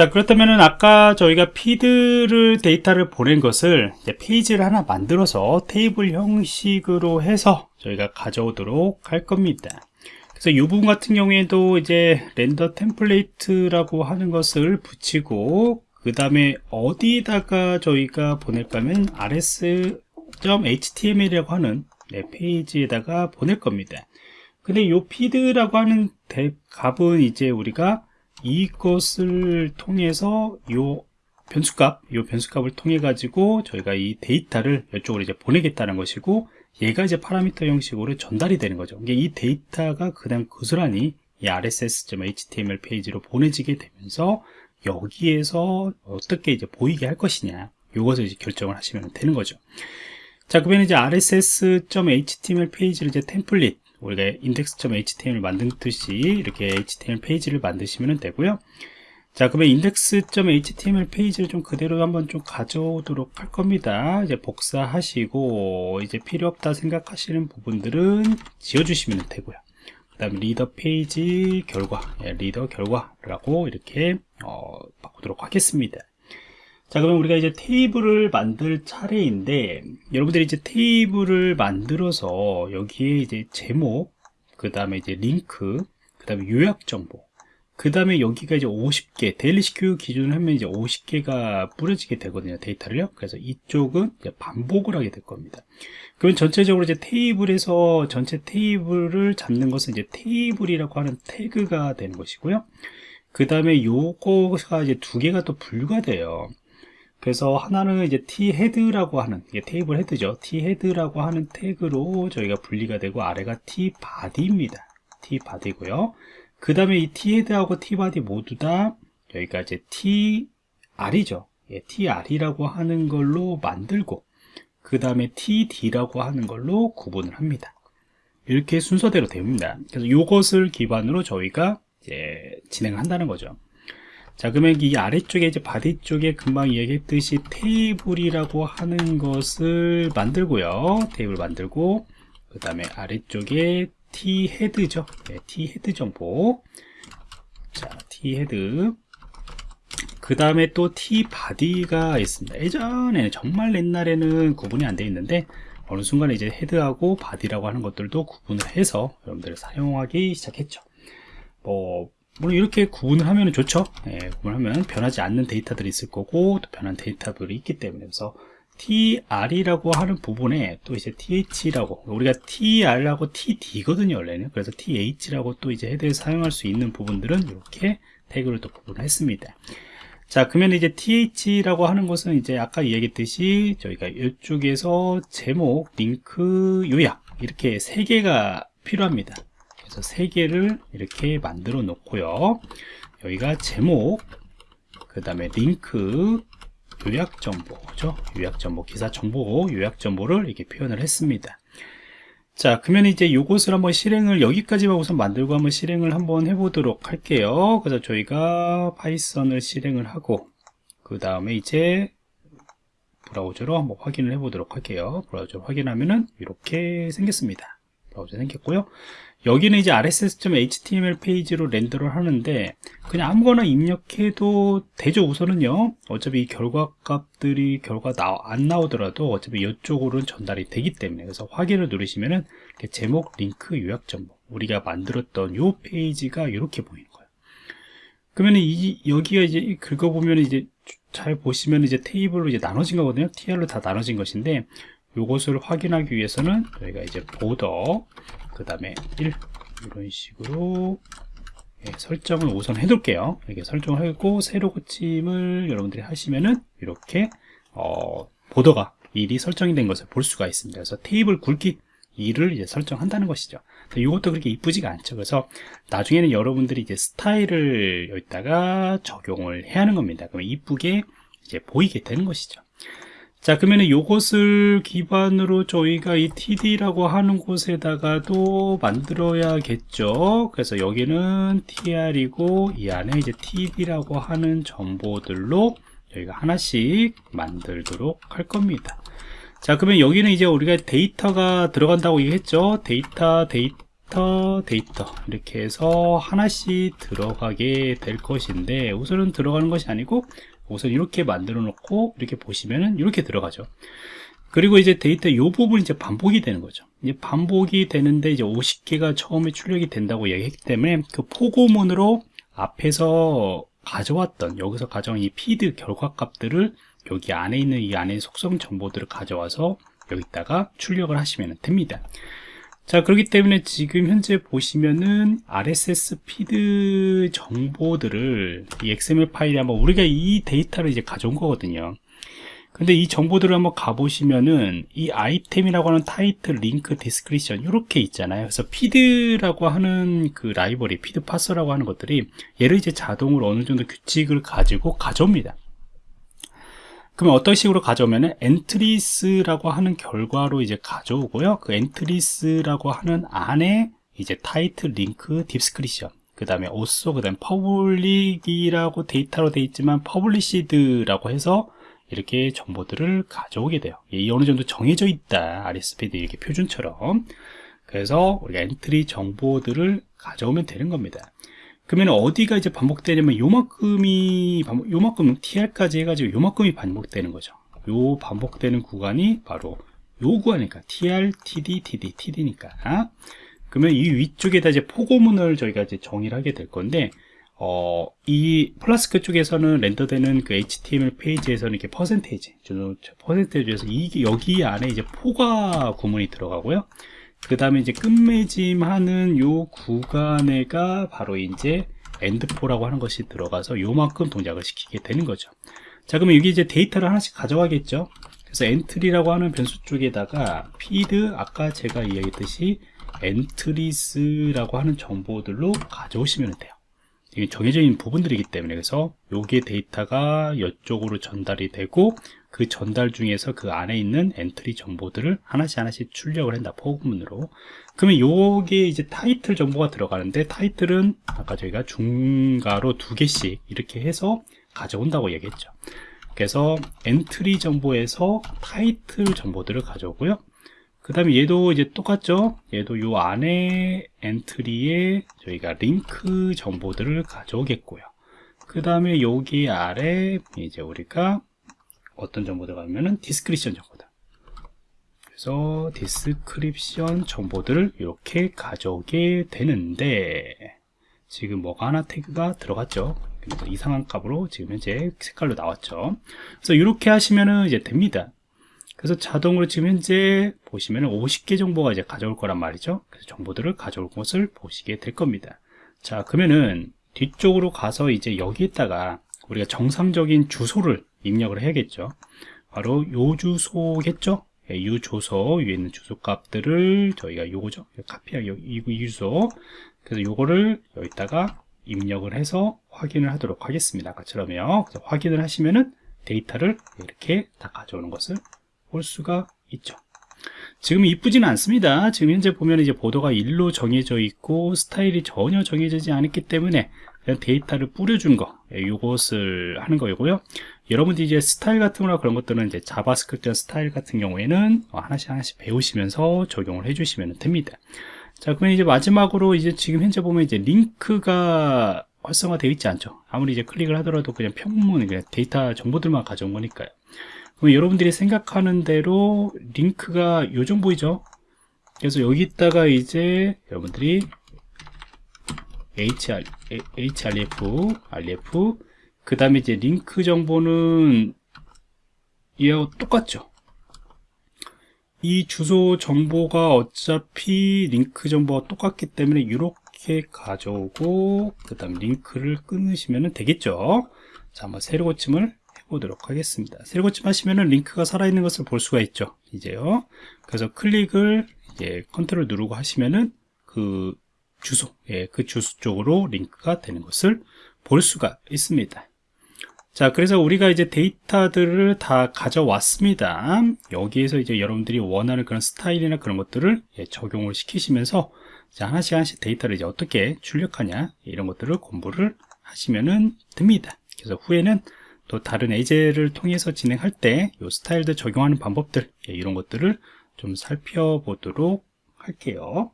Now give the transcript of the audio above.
자 그렇다면은 아까 저희가 feed를 데이터를 보낸 것을 페이지를 하나 만들어서 테이블 형식으로 해서 저희가 가져오도록 할 겁니다. 그래서 이 부분 같은 경우에도 이제 render template이라고 하는 것을 붙이고 그 다음에 어디다가 저희가 보낼까 하면 rss.html이라고 하는 네, 페이지에다가 보낼 겁니다. 근데 이 feed라고 하는 대, 값은 이제 우리가 이것을 통해서 요 변수값, 요 변수값을 통해 가지고 저희가 이 데이터를 이쪽으로 이제 보내겠다는 것이고 얘가 이제 parameter 형식으로 전달이 되는 거죠. 이게 이 데이터가 그냥 고스란히 이 rss.html 페이지로 보내지게 되면서 여기에서 어떻게 이제 보이게 할 것이냐 요것을 이제 결정을 하시면 되는 거죠. 자, 그러면 이제 rss.html 페이지를 이제 template 우리가 index.html 만든듯이 이렇게 html 페이지를 만드시면 되고요. 자 그러면 index.html 페이지를 좀 그대로 한번 좀 가져오도록 할 겁니다. 이제 복사하시고 이제 필요 없다 생각하시는 부분들은 지워주시면 되고요. 그 다음에 리더 페이지 결과 예, 리더 결과라고 이렇게 어, 바꾸도록 하겠습니다 자 그러면 우리가 이제 테이블을 만들 차례인데 여러분들이 이제 테이블을 만들어서 여기에 이제 제목 그 다음에 이제 링크 그 다음에 요약 정보 그 다음에 여기가 이제 50개 데일리시큐 기준으로 하면 이제 50개가 뿌려지게 되거든요 데이터를요. 그래서 이쪽은 반복을 하게 될 겁니다. 그러면 전체적으로 이제 테이블에서 전체 테이블을 잡는 것은 이제 테이블이라고 하는 태그가 되는 것이고요. 그 다음에 요거가 이제 두 개가 또 분류가 돼요 그래서 하나는 이제 t head라고 하는 이게 table head죠. T head라고 하는 태그로 저희가 분리가 되고 아래가 t body입니다. T body고요. 그 다음에 이 t 헤드하고 t 바디 모두 다 여기가 이제 tr이죠. 예, tr이라고 하는 걸로 만들고 그 다음에 td라고 하는 걸로 구분을 합니다. 이렇게 순서대로 됩니다. 그래서 이것을 기반으로 저희가 이제 진행을 한다는 거죠 자 그러면 이 아래쪽에 이제 body 쪽에 금방 이야기했듯이 테이블이라고 하는 것을 만들고요. 테이블 만들고 그 다음에 아래쪽에 t head죠. 네, t head 정보. 자 t head. 그 다음에 또 t body가 있습니다. 예전에는 정말 옛날에는 구분이 안 되어 있는데 어느 순간에 이제 head하고 body라고 하는 것들도 구분을 해서 여러분들 사용하기 시작했죠. 뭐 물론 이렇게 구분을 하면 좋죠. 예, 구분하면 변하지 않는 데이터들이 있을 거고 또 변한 데이터들이 있기 때문에 그래서 tr이라고 하는 부분에 또 이제 th라고 우리가 tr하고 td거든요 원래는. 그래서 th라고 또 이제 헤드에 사용할 수 있는 부분들은 이렇게 태그를 또 구분했습니다. 자 그러면 이제 th라고 하는 것은 이제 아까 얘기했듯이 저희가 이쪽에서 제목 링크 요약 이렇게 세 개가 필요합니다 그래서 세 개를 이렇게 만들어 놓고요. 여기가 제목 그 다음에 링크 요약 정보죠? 요약 정보 기사 정보 요약 정보를 이렇게 표현을 했습니다. 자 그러면 이제 이것을 한번 실행을 여기까지만 우선 만들고 한번 실행을 한번 해보도록 할게요. 그래서 저희가 파이썬을 실행을 하고 그 다음에 이제 브라우저로 한번 확인을 해보도록 할게요. 브라우저로 확인하면은 이렇게 생겼습니다. 브라우저 생겼고요 여기는 이제 rss.html 페이지로 render를 하는데 그냥 아무거나 입력해도 되죠 우선은요. 어차피 이 결과 값들이 결과 나, 안 나오더라도 어차피 이쪽으로는 전달이 되기 때문에. 그래서 확인을 누르시면은 제목 링크 요약 정보. 우리가 만들었던 요 페이지가 이렇게 보이는 거예요. 그러면 이 여기가 이제 긁어보면 이제 잘 보시면 이제 테이블로 이제 나눠진 거거든요. Tr로 다 나눠진 것인데 요것을 확인하기 위해서는 저희가 이제 보더 그 다음에 1 이런 식으로 예, 설정을 우선 해둘게요. 이렇게 설정을 하고 새로 고침을 여러분들이 하시면은 이렇게 어, 보더가 1이 설정이 된 것을 볼 수가 있습니다. 그래서 테이블 굵기 2를 이제 설정한다는 것이죠. 이것도 그렇게 이쁘지가 않죠. 그래서 나중에는 여러분들이 이제 스타일을 여기다가 적용을 해야 하는 겁니다. 그러면 이쁘게 이제 보이게 되는 것이죠 자 그러면 이것을 기반으로 저희가 이 td라고 하는 곳에다가도 만들어야겠죠? 그래서 여기는 tr이고 이 안에 이제 td라고 하는 정보들로 저희가 하나씩 만들도록 할 겁니다. 자 그러면 여기는 이제 우리가 데이터가 들어간다고 얘기했죠? 데이터 데이터 데이터. 이렇게 해서 하나씩 들어가게 될 것인데 우선은 들어가는 것이 아니고 우선 이렇게 만들어 놓고 이렇게 보시면은 이렇게 들어가죠. 그리고 이제 데이터 이 부분이 이제 반복이 되는 거죠. 이제 반복이 되는데 이제 50개가 처음에 출력이 된다고 얘기했기 때문에 그 포고문으로 앞에서 가져왔던 여기서 가져온 이 feed 결과 값들을 여기 안에 있는 이 안에 속성 정보들을 가져와서 여기다가 출력을 하시면 됩니다 자 그렇기 때문에 지금 현재 보시면은 RSS feed 정보들을 이 XML 파일에 한번 우리가 이 데이터를 이제 가져온 거거든요 근데 이 정보들을 한번 가보시면은 이 아이템이라고 하는 타이틀, 링크, description 이렇게 있잖아요. 그래서 feed라고 하는 그 라이브러리 feed parser라고 하는 것들이 얘를 이제 자동으로 어느 정도 규칙을 가지고 가져옵니다. 그러면 어떤 식으로 가져오면은 entries라고 하는 결과로 이제 가져오고요. 그 entries라고 하는 안에 이제 타이틀, 링크, description 그 다음에 오소, 그 다음에 public이라고 데이터로 되어 있지만 published라고 해서 이렇게 정보들을 가져오게 돼요. 이 어느 정도 정해져 있다. RSPD 이렇게 표준처럼. 그래서 우리가 entry 정보들을 가져오면 되는 겁니다 그러면 어디가 이제 반복되냐면 요만큼이 반복, 요만큼 TR까지 해가지고 요만큼이 반복되는 거죠 요 반복되는 구간이 바로 요 구간이니까 TR, TD, TD, TD니까 그러면 이 위쪽에다 이제 포고문을 저희가 이제 정의를 하게 될 건데 어, 이 플라스크 쪽에서는 render되는 그 HTML 페이지에서는 이렇게 퍼센테이지, 퍼센테이지에서 이게 여기 안에 이제 for 구문이 들어가고요. 그 다음에 이제 끝맺음하는 요 구간에가 바로 이제 endfor라고 하는 것이 들어가서 요만큼 동작을 시키게 되는 거죠. 자, 그러면 여기 이제 데이터를 하나씩 가져가겠죠. 그래서 entry라고 하는 변수 쪽에다가 feed, 아까 제가 이야기했듯이 entries라고 하는 정보들로 가져오시면 돼요. 이게 정해져 있는 부분들이기 때문에 그래서 여기에 데이터가 이쪽으로 전달이 되고 그 전달 중에서 그 안에 있는 entry 정보들을 하나씩 하나씩 출력을 한다 for문으로. 그러면 요게 이제 타이틀 정보가 들어가는데 타이틀은 아까 저희가 중괄호 두 개씩 이렇게 해서 가져온다고 얘기했죠. 그래서 entry 정보에서 타이틀 정보들을 가져오고요. 그 다음에 얘도 이제 똑같죠? 얘도 요 안에 entry에 저희가 링크 정보들을 가져오겠고요. 그 다음에 여기 아래 이제 우리가 어떤 정보들 가면은 description 정보들 그래서 description 정보들을 이렇게 가져오게 되는데 지금 뭐가 하나 태그가 들어갔죠 이상한 값으로 지금 현재 색깔로 나왔죠 그래서 이렇게 하시면은 이제 됩니다 그래서 자동으로 지금 현재 보시면 50개 정보가 이제 가져올 거란 말이죠. 그래서 정보들을 가져올 것을 보시게 될 겁니다. 자, 그러면은 뒤쪽으로 가서 이제 여기에다가 우리가 정상적인 주소를 입력을 해야겠죠. 바로 요 주소겠죠. 예, 이 주소 위에 있는 주소 값들을 저희가 요거죠. 카피하기 이, 이 주소. 그래서 요거를 여기다가 입력을 해서 확인을 하도록 하겠습니다. 아까처럼요. 그래서 확인을 하시면은 데이터를 이렇게 다 가져오는 것을 볼 수가 있죠 지금 이쁘지는 않습니다 지금 현재 보면 이제 보도가 1로 정해져 있고 스타일이 전혀 정해지지 않았기 때문에 그냥 데이터를 뿌려준 거 예, 하는 거고요 여러분들이 이제 스타일 같은 거나 그런 것들은 이제 JavaScript 스타일 같은 경우에는 하나씩 하나씩 배우시면서 적용을 해주시면 됩니다. 자 그러면 이제 마지막으로 이제 지금 현재 보면 이제 링크가 활성화되어 있지 않죠? 아무리 이제 클릭을 하더라도 그냥 평문 그냥 데이터 정보들만 가져온 거니까요. 그럼 여러분들이 생각하는 대로 링크가 요 정보이죠? 그래서 여기다가 이제 여러분들이 HR, href, ref, 그 다음에 이제 링크 정보는 이하고 똑같죠? 이 주소 정보가 어차피 링크 정보가 똑같기 때문에 이렇게 가져오고 그 다음 링크를 끊으시면 되겠죠 자 한번 새로 고침을 보도록 하겠습니다. 새고침 하시면은 링크가 살아있는 것을 볼 수가 있죠. 이제요. 그래서 클릭을 이제 컨트롤 누르고 하시면은 그 주소, 예, 그 주소 쪽으로 링크가 되는 것을 볼 수가 있습니다. 자, 그래서 우리가 이제 데이터들을 다 가져왔습니다. 여기에서 이제 여러분들이 원하는 그런 스타일이나 그런 것들을 예, 적용을 시키시면서 자, 하나씩 하나씩 데이터를 이제 어떻게 출력하냐 이런 것들을 공부를 하시면 됩니다. 그래서 후에는 또 다른 예제를 통해서 진행할 때 이 스타일들 적용하는 방법들 예, 이런 것들을 좀 살펴보도록 할게요